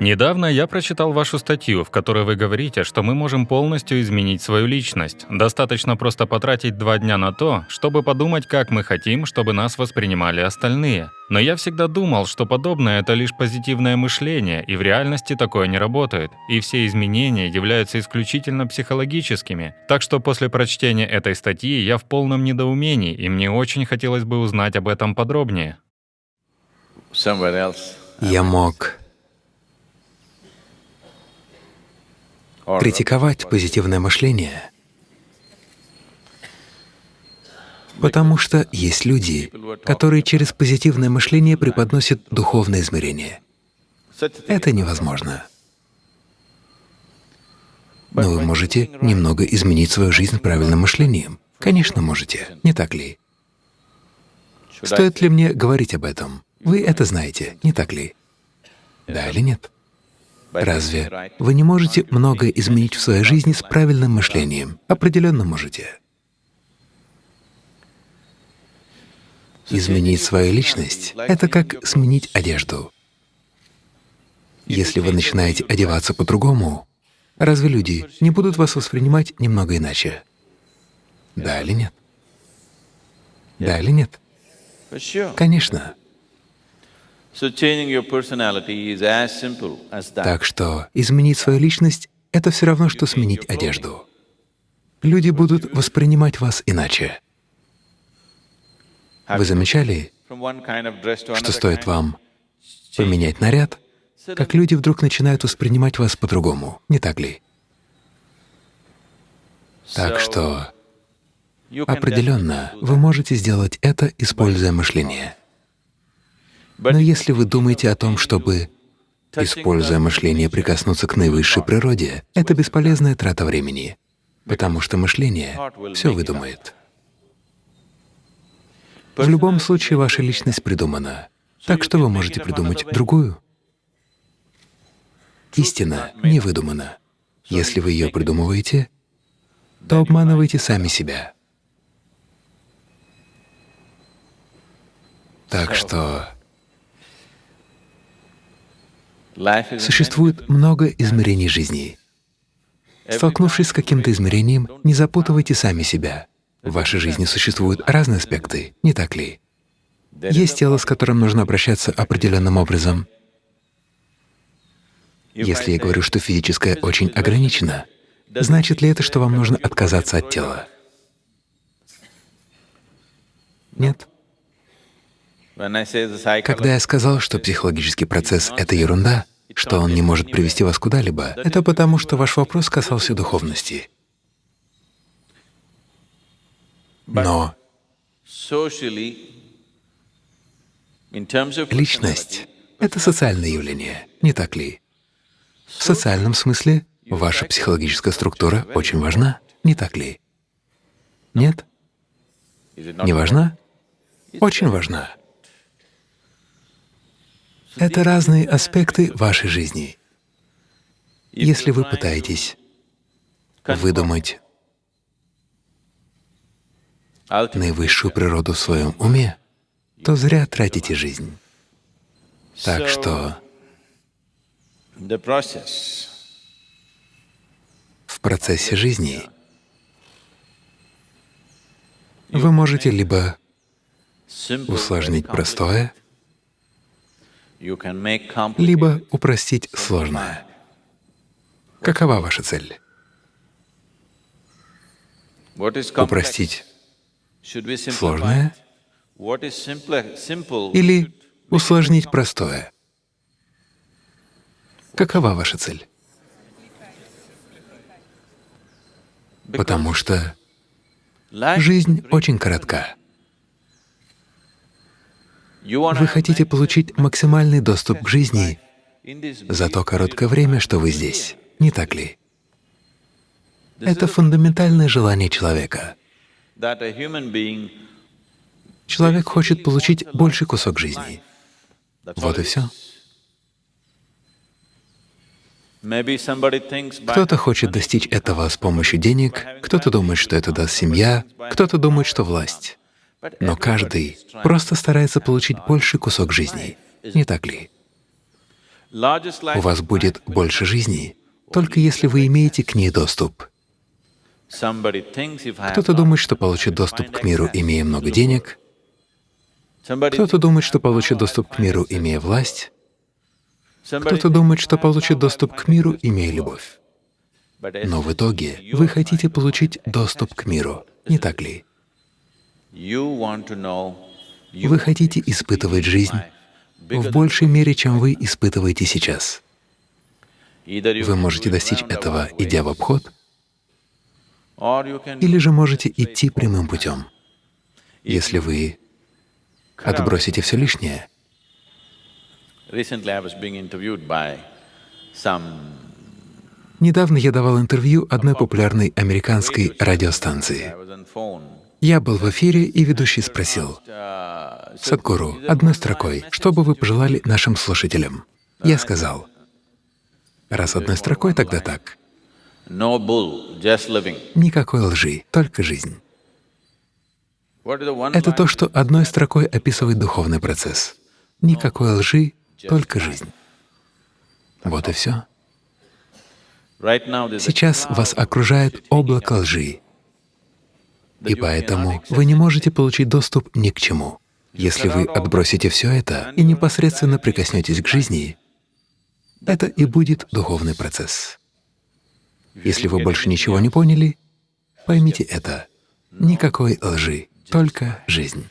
Недавно я прочитал вашу статью, в которой вы говорите, что мы можем полностью изменить свою личность. Достаточно просто потратить два дня на то, чтобы подумать, как мы хотим, чтобы нас воспринимали остальные. Но я всегда думал, что подобное — это лишь позитивное мышление, и в реальности такое не работает. И все изменения являются исключительно психологическими. Так что после прочтения этой статьи я в полном недоумении, и мне очень хотелось бы узнать об этом подробнее. Я мог критиковать позитивное мышление, потому что есть люди, которые через позитивное мышление преподносят духовное измерение. Это невозможно. Но вы можете немного изменить свою жизнь правильным мышлением. Конечно, можете, не так ли? Стоит ли мне говорить об этом? Вы это знаете, не так ли? Да или нет? Разве вы не можете многое изменить в своей жизни с правильным мышлением? Определенно можете. Изменить свою личность — это как сменить одежду. Если вы начинаете одеваться по-другому, разве люди не будут вас воспринимать немного иначе? Да или нет? Да или нет? Конечно. Так что изменить свою личность — это все равно, что сменить одежду. Люди будут воспринимать вас иначе. Вы замечали, что стоит вам поменять наряд, как люди вдруг начинают воспринимать вас по-другому, не так ли? Так что определенно вы можете сделать это, используя мышление. Но если вы думаете о том, чтобы, используя мышление, прикоснуться к наивысшей природе, это бесполезная трата времени, потому что мышление все выдумает. В любом случае ваша личность придумана, так что вы можете придумать другую. Истина не выдумана. Если вы ее придумываете, то обманываете сами себя. Так что Существует много измерений жизни. Столкнувшись с каким-то измерением, не запутывайте сами себя. В вашей жизни существуют разные аспекты, не так ли? Есть тело, с которым нужно обращаться определенным образом. Если я говорю, что физическое очень ограничено, значит ли это, что вам нужно отказаться от тела? Нет. Когда я сказал, что психологический процесс — это ерунда, что он не может привести вас куда-либо, это потому, что ваш вопрос касался духовности. Но личность — это социальное явление, не так ли? В социальном смысле ваша психологическая структура очень важна, не так ли? Нет? Не важна? Очень важна. Это разные аспекты вашей жизни. Если вы пытаетесь выдумать наивысшую природу в своем уме, то зря тратите жизнь. Так что в процессе жизни вы можете либо усложнить простое, либо упростить сложное. Какова ваша цель? Упростить сложное или усложнить простое? Какова ваша цель? Потому что жизнь очень коротка. Вы хотите получить максимальный доступ к жизни за то короткое время, что вы здесь, не так ли? Это фундаментальное желание человека. Человек хочет получить больший кусок жизни. Вот и все. Кто-то хочет достичь этого с помощью денег, кто-то думает, что это даст семья, кто-то думает, что власть. Но каждый просто старается получить больший кусок жизни, не так ли? У вас будет больше жизни, только если вы имеете к ней доступ. Кто-то думает, что получит доступ к миру, имея много денег. Кто-то думает, что получит доступ к миру, имея власть. Кто-то думает, что получит доступ к миру, имея любовь. Но в итоге вы хотите получить доступ к миру, не так ли? Вы хотите испытывать жизнь в большей мере, чем вы испытываете сейчас. Вы можете достичь этого, идя в обход, или же можете идти прямым путем. Если вы отбросите все лишнее, Недавно я давал интервью одной популярной американской радиостанции. Я был в эфире, и ведущий спросил, «Садхгуру, одной строкой, что бы вы пожелали нашим слушателям?» Я сказал, «Раз одной строкой, тогда так. Никакой лжи, только жизнь». Это то, что одной строкой описывает духовный процесс. Никакой лжи, только жизнь. Вот и все. Сейчас вас окружает облако лжи, и поэтому вы не можете получить доступ ни к чему. Если вы отбросите все это и непосредственно прикоснетесь к жизни, это и будет духовный процесс. Если вы больше ничего не поняли, поймите это. Никакой лжи, только жизнь.